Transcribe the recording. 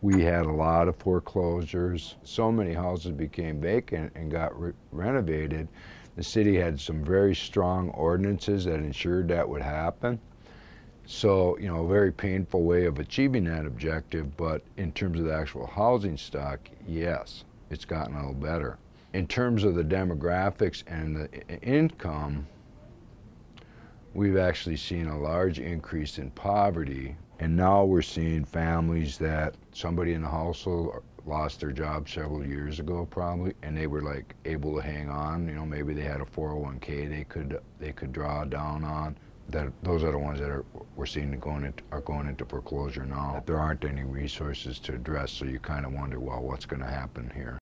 We had a lot of foreclosures. So many houses became vacant and got re renovated. The city had some very strong ordinances that ensured that would happen. So, you know, a very painful way of achieving that objective, but in terms of the actual housing stock, yes, it's gotten a little better. In terms of the demographics and the income, we've actually seen a large increase in poverty and now we're seeing families that somebody in the household lost their job several years ago probably and they were like able to hang on. You know maybe they had a 401k they could they could draw down on. That those are the ones that are we're seeing going into, are going into foreclosure now. There aren't any resources to address so you kind of wonder well what's going to happen here